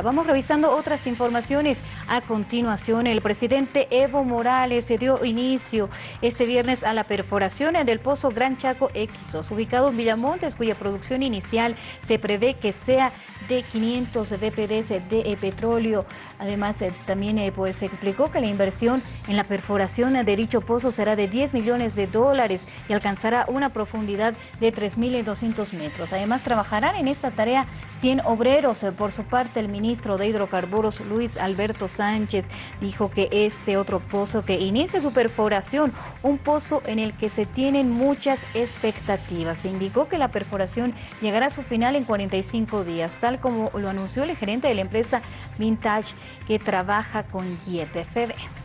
Vamos revisando otras informaciones. A continuación, el presidente Evo Morales se dio inicio este viernes a la perforación del pozo Gran Chaco Xos, ubicado en Villamontes, cuya producción inicial se prevé que sea de 500 BPDs de petróleo. Además, eh, también eh, pues, se explicó que la inversión en la perforación de dicho pozo será de 10 millones de dólares y alcanzará una profundidad de 3.200 metros. Además, trabajarán en esta tarea 100 obreros. Por su parte, el ministro de Hidrocarburos, Luis Alberto Sánchez, dijo que este otro pozo que inicia su perforación, un pozo en el que se tienen muchas expectativas. Se indicó que la perforación llegará a su final en 45 días, tal como lo anunció el gerente de la empresa Vintage que trabaja con YPFB.